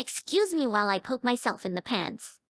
Excuse me while I poke myself in the pants.